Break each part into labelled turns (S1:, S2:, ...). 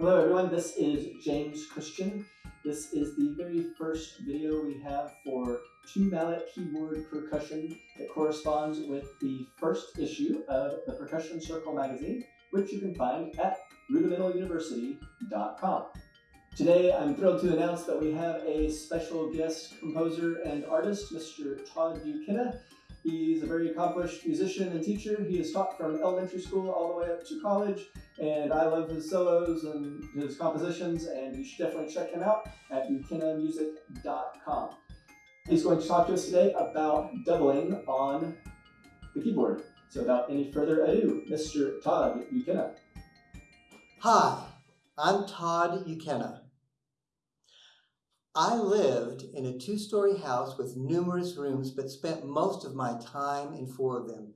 S1: Hello everyone, this is James Christian. This is the very first video we have for two mallet keyboard percussion that corresponds with the first issue of the Percussion Circle magazine, which you can find at rudimentaluniversity.com. Today I'm thrilled to announce that we have a special guest composer and artist, Mr. Todd Buchanan. He's a very accomplished musician and teacher. He has taught from elementary school all the way up to college, and I love his solos and his compositions, and you should definitely check him out at buchananmusic.com. He's going to talk to us today about doubling on the keyboard. So without any further ado, Mr. Todd Buchanan.
S2: Hi, I'm Todd Buchanan. I lived in a two-story house with numerous rooms, but spent most of my time in four of them.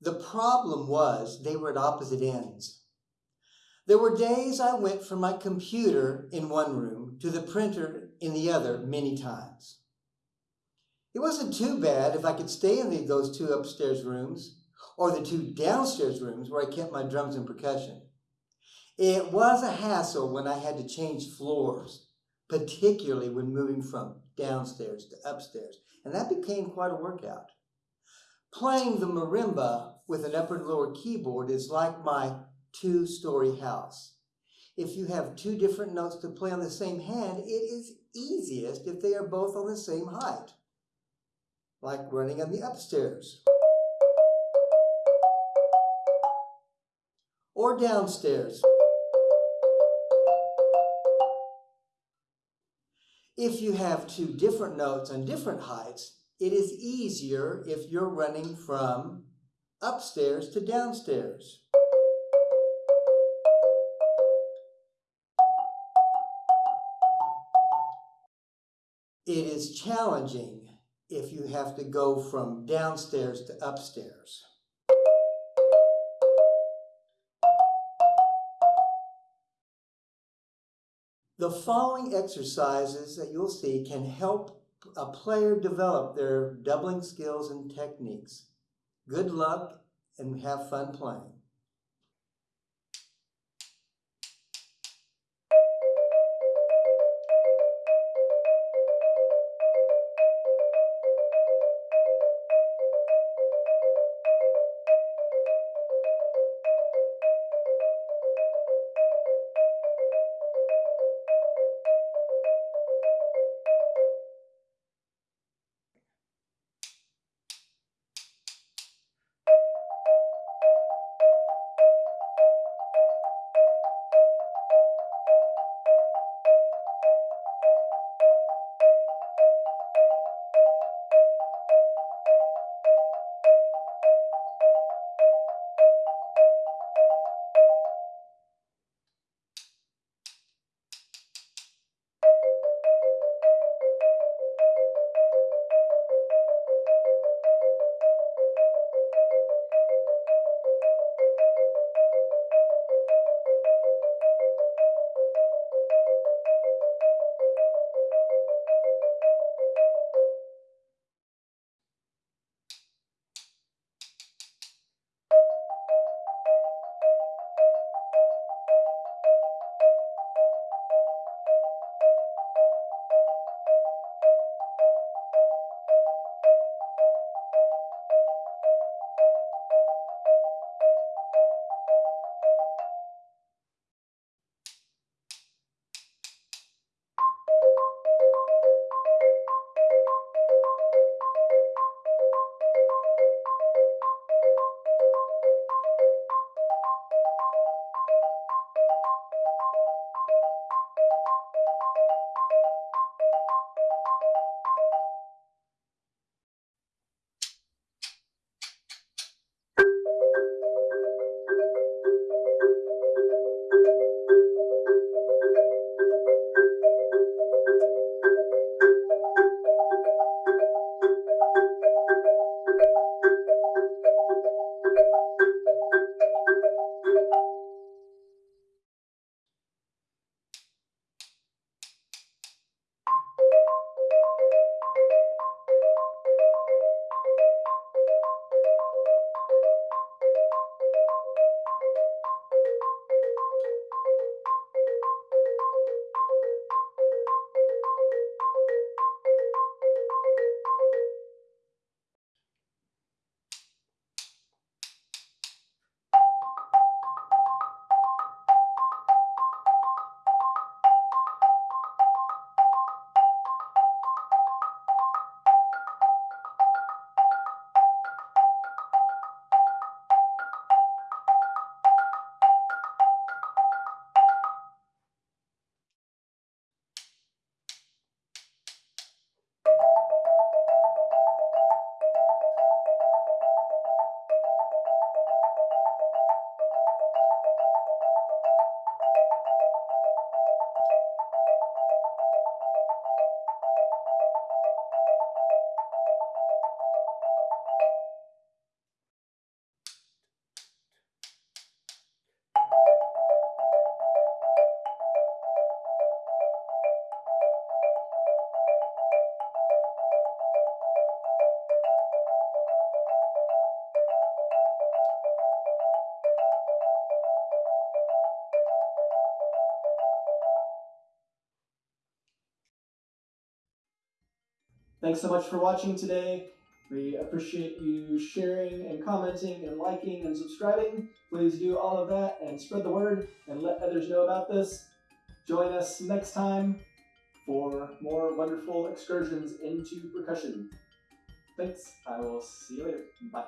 S2: The problem was they were at opposite ends. There were days I went from my computer in one room to the printer in the other many times. It wasn't too bad if I could stay in those two upstairs rooms or the two downstairs rooms where I kept my drums and percussion. It was a hassle when I had to change floors particularly when moving from downstairs to upstairs. And that became quite a workout. Playing the marimba with an upper and lower keyboard is like my two-story house. If you have two different notes to play on the same hand, it is easiest if they are both on the same height, like running on the upstairs. Or downstairs. If you have two different notes on different heights, it is easier if you're running from upstairs to downstairs. It is challenging if you have to go from downstairs to upstairs. The following exercises that you'll see can help a player develop their doubling skills and techniques. Good luck and have fun playing.
S1: Thanks so much for watching today. We appreciate you sharing and commenting and liking and subscribing. Please do all of that and spread the word and let others know about this. Join us next time for more wonderful excursions into percussion. Thanks. I will see you later. Bye.